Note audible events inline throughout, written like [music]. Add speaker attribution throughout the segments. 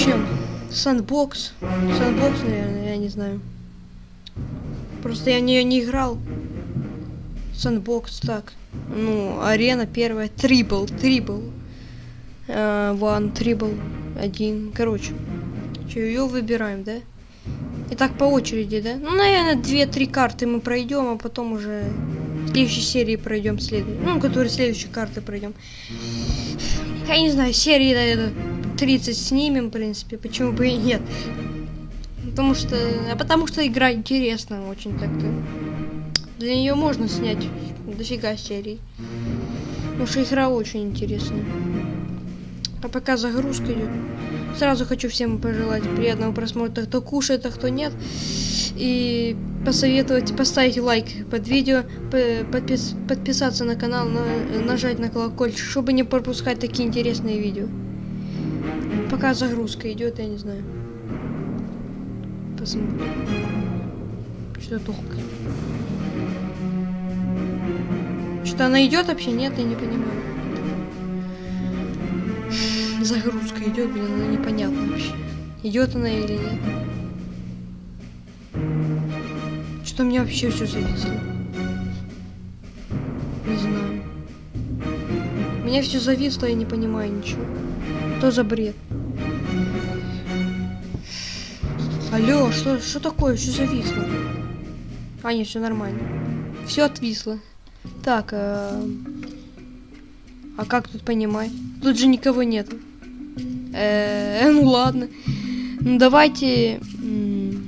Speaker 1: Зачем? Сандбокс. Сандбокс, наверное, я не знаю. Просто я в нее не играл. Сандбокс, так. Ну, арена первая. Трибл, трибл. Ван, трибл. Один. Короче. Че, ее выбираем, да? И так по очереди, да? Ну, наверное, две-три карты мы пройдем, а потом уже в следующей серии пройдем следующую. Ну, которые следующие карты пройдем. Я не знаю, серии, наверное, 30 снимем, в принципе. Почему бы и нет? Потому что... А потому что игра интересная очень так-то. Для нее можно снять дофига серий. Потому что игра очень интересная. А пока загрузка идет. Сразу хочу всем пожелать приятного просмотра, кто кушает, а кто нет. И посоветовать поставить лайк под видео, подпис подписаться на канал, на нажать на колокольчик, чтобы не пропускать такие интересные видео. Пока загрузка идет, я не знаю. Посмотрим. Что долго. Что она идет вообще? Нет, я не понимаю. Загрузка идет, блин, она непонятно вообще. Идет она или нет. Что мне вообще все зависло? Не знаю. Меня все зависло, я не понимаю ничего. Что за бред? Алло, что, что такое? Что зависло? А, нет, все нормально. Все отвисло. Так, э... а как тут понимать? Тут же никого нет. Э, [laughs] ну ладно. Ну давайте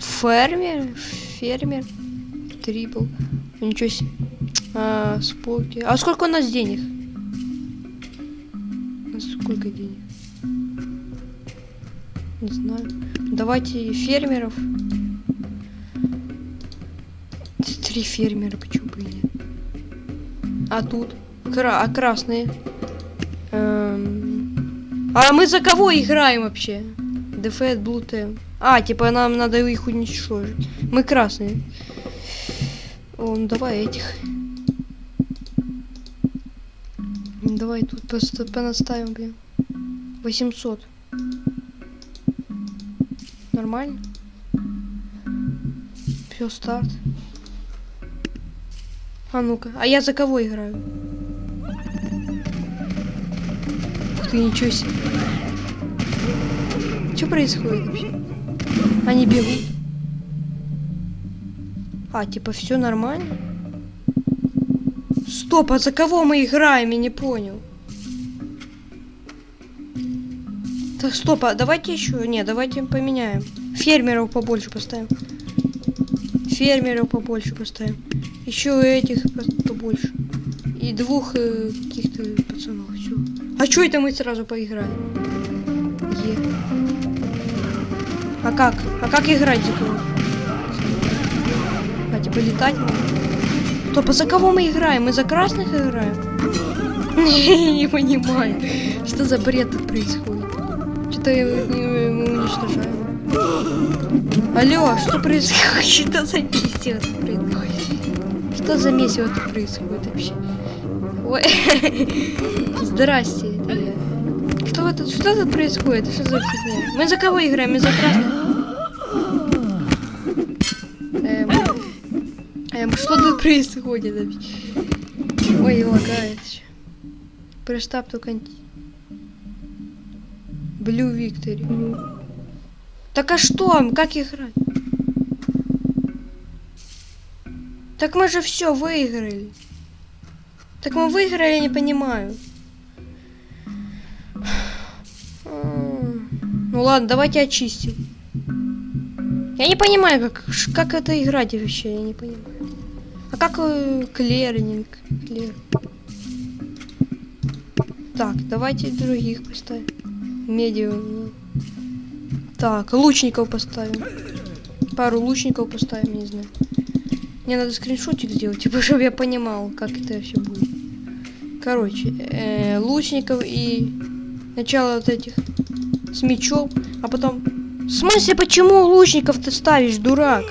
Speaker 1: фермер, фермер, трибл. Ничего себе. А, споки. А сколько у нас денег? Сколько денег? Не знаю. Давайте фермеров. Три фермера, почему бы нет? А тут? Кра а красные? Эм... А мы за кого играем вообще? Blue Team. А, типа нам надо их уничтожить. Мы красные. О, ну давай этих. Давай тут просто понаставим, блин. 800. Нормально? Все, старт. А ну-ка, а я за кого играю? Ух ты, ничего себе. Что происходит вообще? Они бегут. А, типа, все нормально? Стоп, а за кого мы играем? Я не понял. Так, стоп, а давайте еще. Не, давайте поменяем. Фермеров побольше поставим. Фермеров побольше поставим. Еще этих побольше. И двух э, каких-то пацанов. Все. А что это мы сразу поиграли? Е. А как? А как играть такое? А типа летать можно? Стоп, а за кого мы играем? Мы за красных играем? [laughs] Не понимаю. Что за бред тут происходит? Что-то мы уничтожаем. Алло, что [laughs] происходит? Что за месиво тут происходит? Что за месиво тут происходит вообще? Ой. [laughs] Здрасте, я. Что тут, что тут происходит? Что за фигня? Мы за кого играем? Мы за красных? Эм, эм, что тут происходит вообще? Ой, лагает. Прештаб только... Блю Виктори. Так а что? Как играть? Так мы же все выиграли. Так мы выиграли, я не понимаю. Ну ладно, давайте очистим. Я не понимаю, как, как это играть вообще, я не понимаю. А как э, клернинг? Клер. Так, давайте других поставим. Медиум. Так, лучников поставим. Пару лучников поставим, не знаю. Мне надо скриншотик сделать, типа, [laughs] чтобы я понимал, как это все будет. Короче, э, лучников и начало вот этих с мечом, а потом... В смысле, почему лучников ты ставишь, дурак?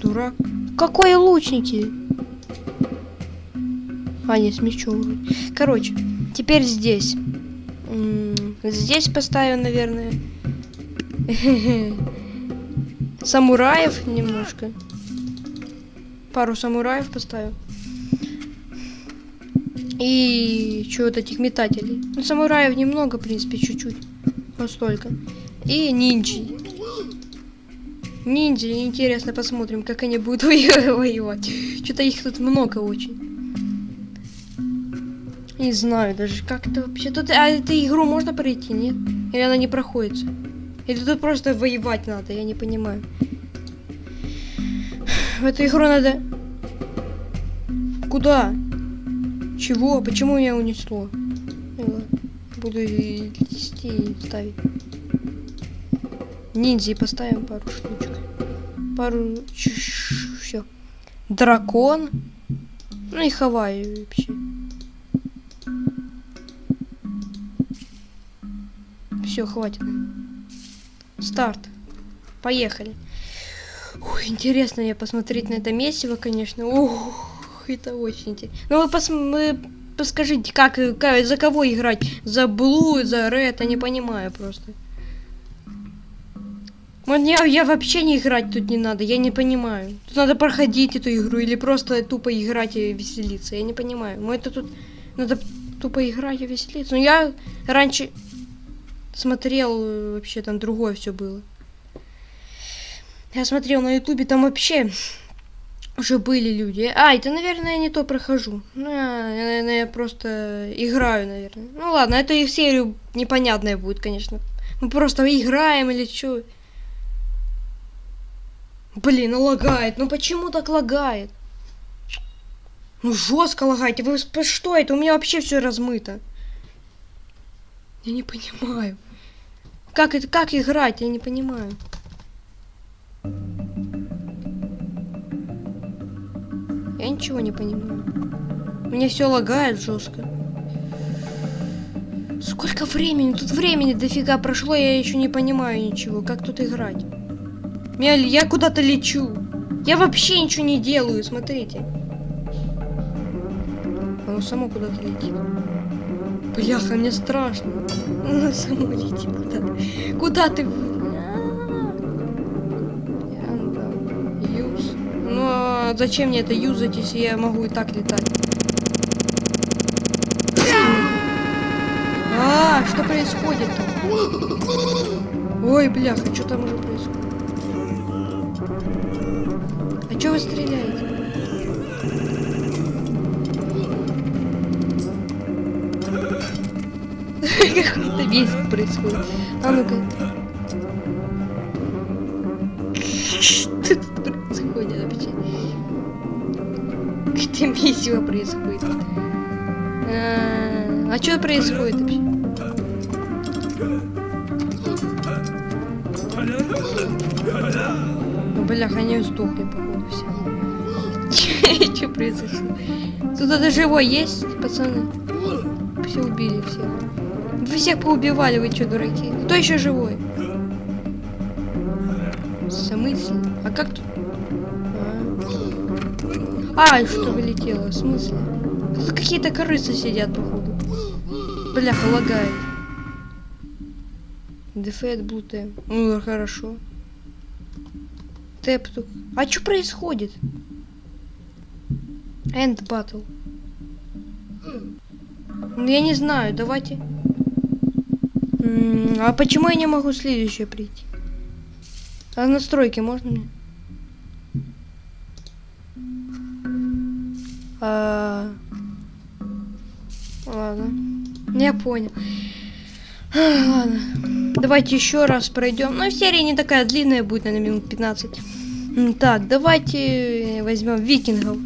Speaker 1: Дурак. Какой лучники? А, нет, с мечом. Короче, теперь здесь. Здесь поставим, наверное. [laughs] Самураев немножко. Пару самураев поставим. И что вот этих метателей. Ну, самураев немного, в принципе, чуть-чуть. Вот столько. И ниндзя. Ниндзя, интересно, посмотрим, как они будут [laughs] воевать. Что-то их тут много очень. Не знаю даже, как это вообще. Тут, а эту игру можно пройти, нет? Или она не проходится? Или тут просто воевать надо, я не понимаю. В эту игру надо... Куда? Чего? Почему меня унесло? Ну буду вести и ставить. Ниндзя поставим пару штучек. Пару... Все. Дракон. Ну и Хавайи вообще. Все, хватит. Старт. Поехали. Ой, интересно я посмотреть на это месиво, конечно. Ух, это очень интересно. Ну вы, пос вы подскажите, как, как, за кого играть? За Блу, за Ред? Я не понимаю просто. Мне я вообще не играть тут не надо, я не понимаю. Тут надо проходить эту игру или просто тупо играть и веселиться. Я не понимаю. Мы это тут надо тупо играть и веселиться. Но я раньше смотрел, э, вообще там другое все было. Я смотрел на ютубе, там вообще уже были люди. А, это, наверное, я не то прохожу. Ну, я, наверное, я просто играю, наверное. Ну ладно, это их серию непонятная будет, конечно. Мы просто играем или что. Блин, ну лагает. Ну почему так лагает? Ну жестко лагает. Вы что это? У меня вообще все размыто. Я не понимаю. Как это, как играть? Я не понимаю. Я ничего не понимаю. Мне все лагает жестко. Сколько времени? Тут времени дофига прошло, я еще не понимаю ничего. Как тут играть? Я, я куда-то лечу. Я вообще ничего не делаю, смотрите. Оно само куда-то летит. Бляха, мне страшно. Оно само летит куда-то. Куда ты? Юз. Ну, а зачем мне это юзать, если я могу и так летать? А, что происходит там? Ой, бляха, что там уже происходит? А что вы стреляете? [laughs] Какой-то весь происходит. А ну-ка. Что тут происходит вообще? Где месиво происходит? А, а что происходит вообще? Бляха, они сдохли, походу, все. [laughs] Что произошло? Тут это живой есть, пацаны? Все убили всех. Вы всех поубивали, вы что, дураки? Кто еще живой? В смысле? А как тут? А, а что вылетело? В смысле? Тут какие-то крысы сидят, походу. Бляха, лагает. Дефет буте. Ну, хорошо. Тэп. А что происходит? Энд батл. Ну, я не знаю, давайте. А почему я не могу следующее прийти? А настройки можно мне? А... Ладно. Я понял. Ладно. Давайте еще раз пройдем. Ну, серия не такая длинная будет, наверное, минут 15. Так, давайте возьмем викингов.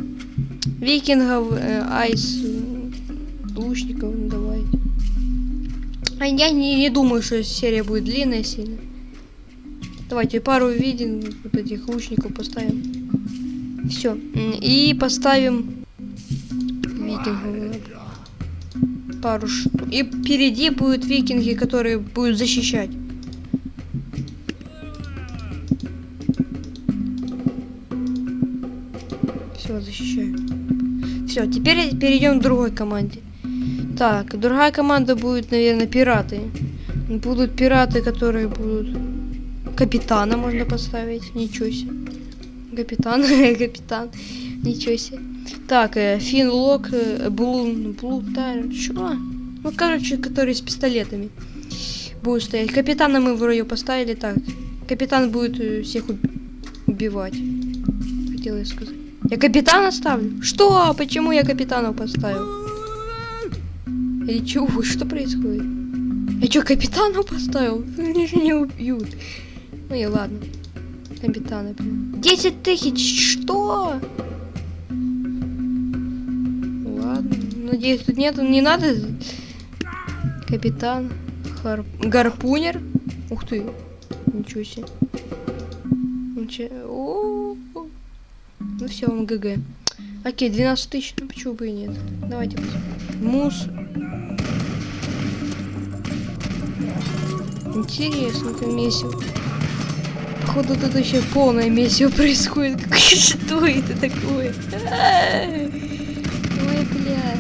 Speaker 1: Викингов, э, айс, лучников, ну, давайте. А я не, не думаю, что серия будет длинная сильно. Давайте пару виден вот этих лучников поставим. Все. И поставим викингов. Пару штук. И впереди будут викинги, которые будут защищать. Все, защищаю. Все, теперь перейдем к другой команде. Так, другая команда будет, наверное, пираты. Будут пираты, которые будут... Капитана можно поставить. Ничего себе. Капитан, [laughs] капитан. Ничего себе. Так, э, Финлок, э, Блун, Блутар, чё? Ну, короче, которые с пистолетами будут стоять. Капитана мы вроде поставили так. Капитан будет э, всех уб- убивать. Хотела я сказать. Я капитана ставлю? Что? Почему я капитана поставил? Или чего? Что происходит? Я что, капитана поставил? Меня же не убьют. Ну и ладно. Капитана, блин. 10 тысяч, что? Ладно. Надеюсь, тут нет, не надо. Капитан. Хар... Гарпунер. Ух ты. Ничего себе. Ничего. О, о. Ну все, вам ГГ. Окей, 12 тысяч, ну почему бы и нет. Давайте. Мус. Интересно, это месиво. Походу тут еще полное месиво [laughs] происходит. Что это такое? Ой, бля.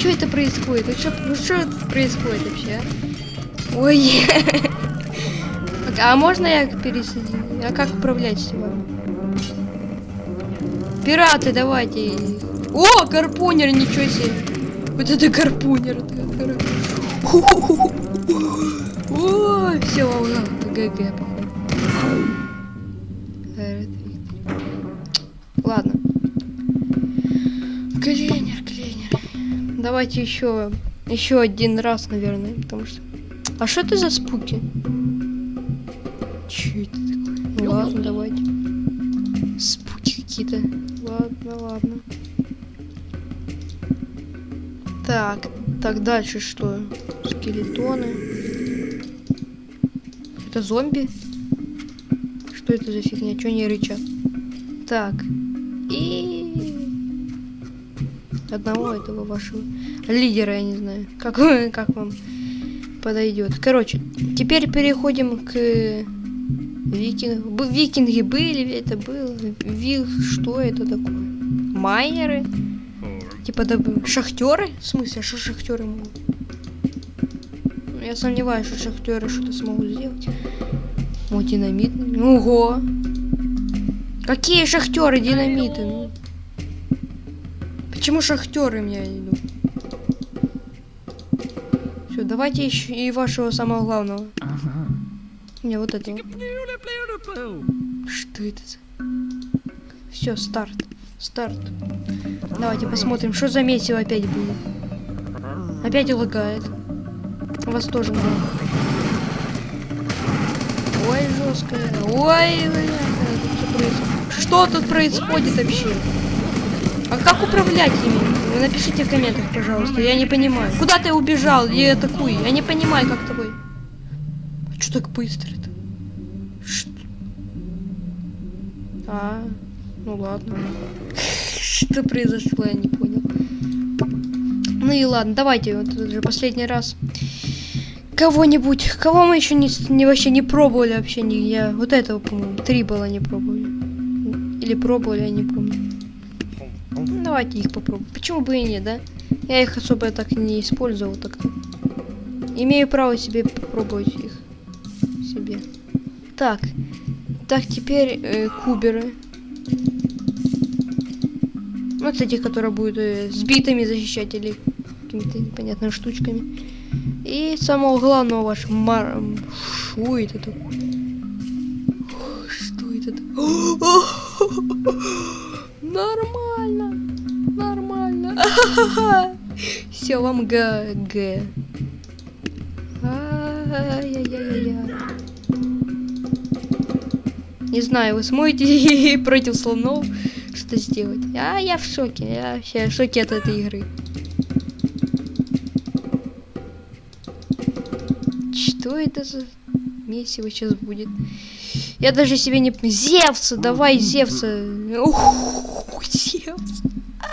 Speaker 1: Что это происходит? Ну что, ну это происходит вообще? а? Ой. [laughs] А можно я пересадить? А как управлять всем? Пираты, давайте. О, гарпунер, ничего себе. Вот это гарпунер. это кор- О, все, ГГ, походу. Э, Ладно. Клейнер, клейнер. Давайте еще, еще один раз, наверное, потому что. А что это за спуки? Че это такое? Ну ладно, давайте. Спуки какие-то. Ладно, ладно. Так, так дальше что? Скелетоны. Это зомби? Что это за фигня? Чё они рычат? Так. И одного этого вашего лидера, я не знаю. Как, как вам подойдет. Короче, теперь переходим к викингу. Викинги были, это было. Ви... Что это такое? Майнеры? Типа доб- шахтеры? В смысле, что шахтеры могут? Я сомневаюсь, что шахтеры что-то смогут сделать. О, динамит. Ого! Какие шахтеры динамиты? Ну, Почему шахтеры меня идут? Все, давайте еще и вашего самого главного. Не, вот этого. Что это за... Все, старт. Старт. Давайте посмотрим, что за месиво опять будет. Опять лагает. Вас тоже надо. Ой, жесткая. Ой, бля, что тут происходит вообще? А как управлять ими? Вы напишите в комментах, пожалуйста. Я не понимаю. Куда ты убежал? И атакуй. Я не понимаю, как тобой. А что так быстро-то? Что? А, ну ладно. Что произошло, я не понял. Ну и ладно, давайте вот этот же последний раз. Кого-нибудь, кого мы еще не, не вообще не пробовали вообще я. Вот этого, по-моему, три было не пробовали. Или пробовали, я не помню. Ну, давайте их попробуем. Почему бы и нет, да? Я их особо так не использовал так-то. Имею право себе попробовать их. Себе. Так. Так, теперь э, куберы. Ну, кстати, которые будут э, с битами защищать или какими-то непонятными штучками. И самого главного ваш мар... Что это такое? Что это такое? Нормально. Нормально. [laughs] Все, вам г г. Ай-яй-яй-яй. Не знаю, вы сможете [laughs] против слонов что сделать. А я в шоке. Я вообще в шоке от этой игры. Это за месиво сейчас будет? Я даже себе не... Зевса, давай Зевса. Ух, Зевс. А,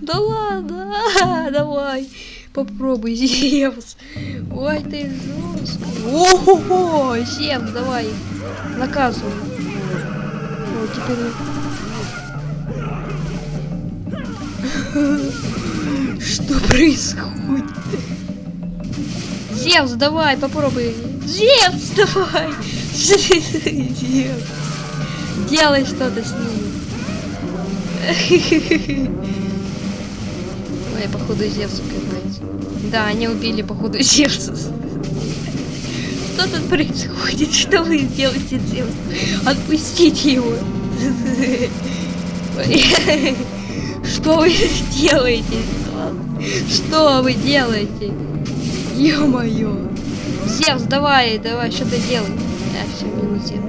Speaker 1: Да ладно, а, давай. Попробуй, Зевс. Ой, ты жесткий. Ого, Зевс, давай. Наказывай. Вот теперь... [laughs] Что происходит? Зевс, давай, попробуй. Зевс, давай. Зевс. Делай что-то с ними. Ой, походу Зевсу капец. Да, они убили походу Зевса. Что тут происходит? Что вы делаете, Зевс? Отпустите его. Что вы делаете? Что вы делаете? Ё-моё. Зевс, давай, давай, что-то делай. А, все, минус Зевс.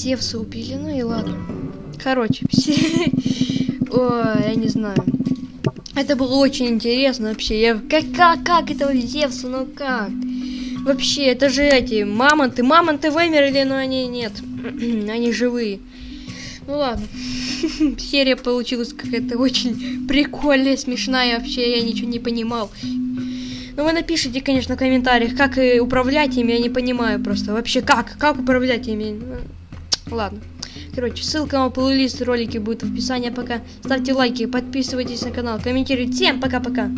Speaker 1: Зевса убили, ну и ладно. Короче, все... [laughs] Ой, я не знаю. Это было очень интересно вообще. Я... Как, как, как этого Зевса, ну как? Вообще, это же эти мамонты. Мамонты вымерли, но они нет. [clears throat] они живые. Ну ладно. [laughs] Серия получилась какая-то очень прикольная, смешная. Вообще, я ничего не понимал. Ну, вы напишите, конечно, в комментариях, как управлять ими, я не понимаю просто. Вообще, как? Как управлять ими? Ну, ладно. Короче, ссылка на плейлист ролики будет в описании. Пока ставьте лайки, подписывайтесь на канал, комментируйте. Всем пока-пока.